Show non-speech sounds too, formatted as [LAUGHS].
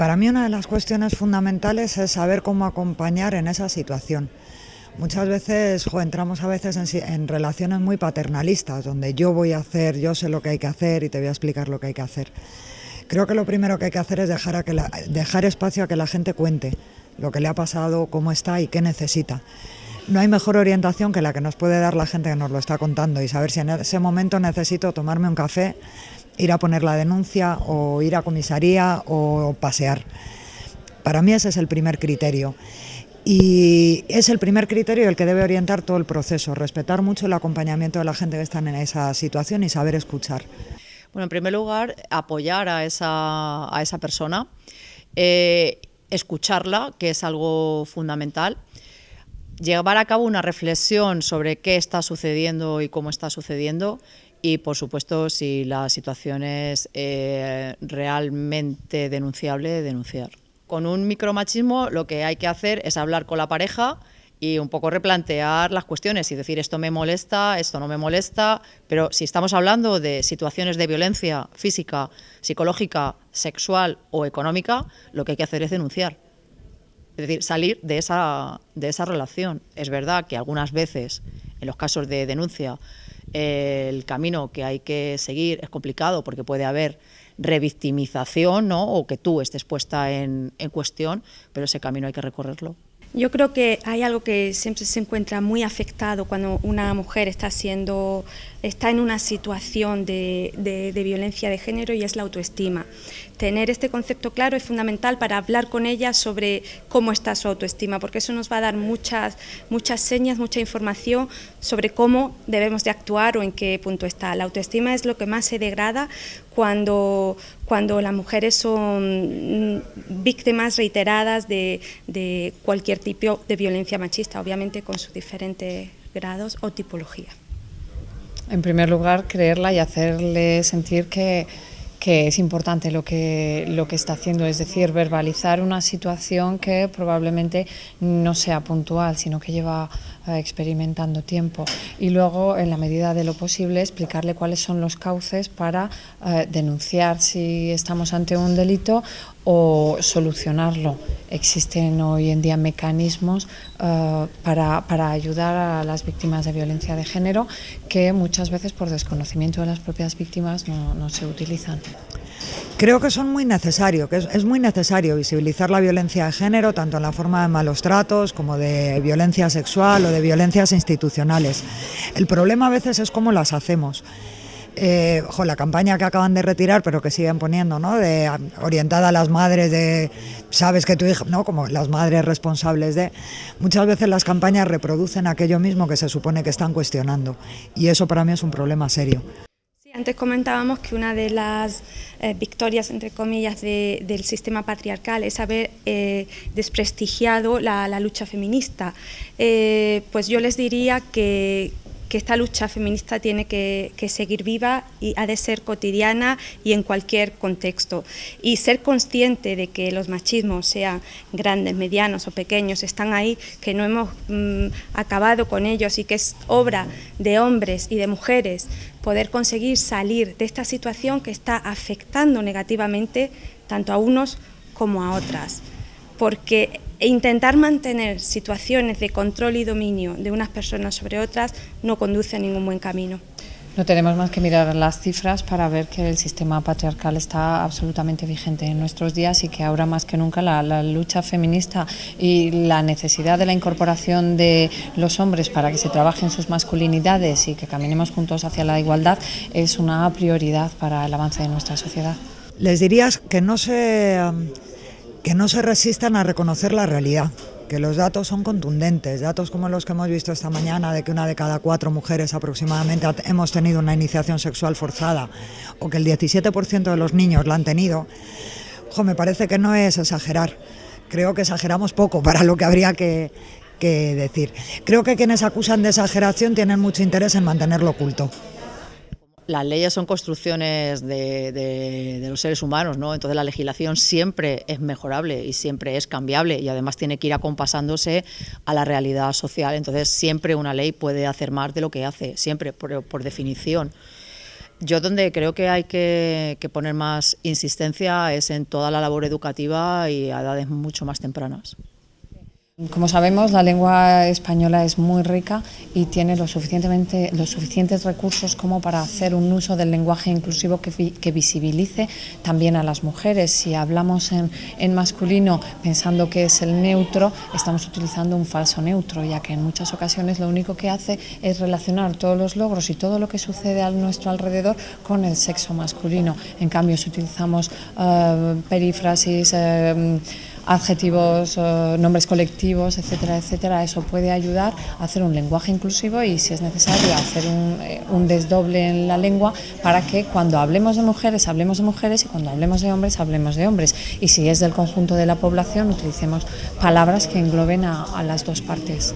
Para mí una de las cuestiones fundamentales es saber cómo acompañar en esa situación. Muchas veces entramos a veces en, relaciones muy paternalistas, donde yo voy a hacer, yo sé lo que hay que hacer y te voy a explicar lo que hay que hacer. Creo que lo primero que hay que hacer es dejar, espacio a que la gente cuente lo que le ha pasado, cómo está y qué necesita. No hay mejor orientación que la que nos puede dar la gente que nos lo está contando y saber si en ese momento necesito tomarme un café, ir a poner la denuncia o ir a comisaría o pasear. Para mí ese es el primer criterio. Y es el primer criterio el que debe orientar todo el proceso, respetar mucho el acompañamiento de la gente que está en esa situación y saber escuchar. Bueno, en primer lugar, apoyar a esa, a esa persona, eh, escucharla, que es algo fundamental, llevar a cabo una reflexión sobre qué está sucediendo y cómo está sucediendo y, por supuesto, si la situación es eh, realmente denunciable, denunciar con un micromachismo lo que hay que hacer es hablar con la pareja y un poco replantear las cuestiones y decir esto me molesta, esto no me molesta, pero si estamos hablando de situaciones de violencia física, psicológica, sexual o económica, lo que hay que hacer es denunciar. Es decir, salir de esa, de esa relación. Es verdad que algunas veces, en los casos de denuncia, el camino que hay que seguir es complicado porque puede haber revictimización ¿no? o que tú estés puesta en, en cuestión, pero ese camino hay que recorrerlo. Yo creo que hay algo que siempre se encuentra muy afectado cuando una mujer está siendo, está en una situación de, de, violencia de género y es la autoestima. Tener este concepto claro es fundamental para hablar con ella sobre cómo está su autoestima, porque eso nos va a dar muchas, muchas señas, mucha información sobre cómo debemos de actuar o en qué punto está. La autoestima es lo que más se degrada cuando, cuando las mujeres son víctimas reiteradas de, de cualquier tipo de violencia machista, obviamente con sus diferentes grados o tipología. En primer lugar, creerla y hacerle sentir que, que es importante lo que, lo que está haciendo, es decir, verbalizar una situación que probablemente no sea puntual, sino que lleva experimentando tiempo. Y luego, en la medida de lo posible, explicarle cuáles son los cauces para eh, denunciar si estamos ante un delito o solucionarlo. Existen hoy en día mecanismos uh, para, para, ayudar a las víctimas de violencia de género que muchas veces por desconocimiento de las propias víctimas no, no se utilizan. Creo que son muy necesarios, que es, es, muy necesario visibilizar la violencia de género, tanto en la forma de malos tratos como de violencia sexual o de violencias institucionales. El problema a veces es cómo las hacemos eh, la campaña que acaban de retirar, pero que siguen poniendo, ¿no? De, orientada a las madres de, sabes que tu hija, ¿no? Como las madres responsables de... Muchas veces las campañas reproducen aquello mismo que se supone que están cuestionando y eso para mí es un problema serio. Antes comentábamos que una de las eh, victorias, entre comillas, de, del sistema patriarcal es haber eh, desprestigiado la, la, lucha feminista. Eh, pues yo les diría que, que esta lucha feminista tiene que, seguir viva y ha de ser cotidiana y en cualquier contexto. Y ser consciente de que los machismos, sean grandes, medianos o pequeños, están ahí, que no hemos mmm, acabado con ellos y que es obra de hombres y de mujeres poder conseguir salir de esta situación que está afectando negativamente tanto a unos como a otras. Porque e intentar mantener situaciones de control y dominio de unas personas sobre otras no conduce a ningún buen camino. No tenemos más que mirar las cifras para ver que el sistema patriarcal está absolutamente vigente en nuestros días y que ahora más que nunca la, la, lucha feminista y la necesidad de la incorporación de los hombres para que se trabajen sus masculinidades y que caminemos juntos hacia la igualdad es una prioridad para el avance de nuestra sociedad. Les dirías que no se que no se resistan a reconocer la realidad, que los datos son contundentes, datos como los que hemos visto esta mañana de que una de cada cuatro mujeres aproximadamente hemos tenido una iniciación sexual forzada o que el 17% de los niños la han tenido, me parece que no es exagerar, creo que exageramos poco [LAUGHS] para lo que habría que decir. Creo que quienes acusan de exageración tienen mucho interés en mantenerlo oculto las leyes son construcciones de, los seres humanos, ¿no? entonces la legislación siempre es mejorable y siempre es cambiable y además tiene que ir acompasándose a la realidad social, entonces siempre una ley puede hacer más de lo que hace, siempre, por, por definición. Yo donde creo que hay que, que, poner más insistencia es en toda la labor educativa y a edades mucho más tempranas. Como sabemos, la lengua española es muy rica y tiene lo suficientemente, los suficientes recursos como para hacer un uso del lenguaje inclusivo que, que visibilice también a las mujeres. Si hablamos en, masculino pensando que es el neutro, estamos utilizando un falso neutro, ya que en muchas ocasiones lo único que hace es relacionar todos los logros y todo lo que sucede a nuestro alrededor con el sexo masculino. En cambio, si utilizamos uh, perífrasis, uh, adjetivos, uh, nombres colectivos, etcétera, etcétera. Eso puede ayudar a hacer un lenguaje inclusivo y, si es necesario, hacer un, eh, un, desdoble en la lengua para que cuando hablemos de mujeres, hablemos de mujeres y cuando hablemos de hombres, hablemos de hombres. Y si es del conjunto de la población, utilicemos palabras que engloben a las dos partes.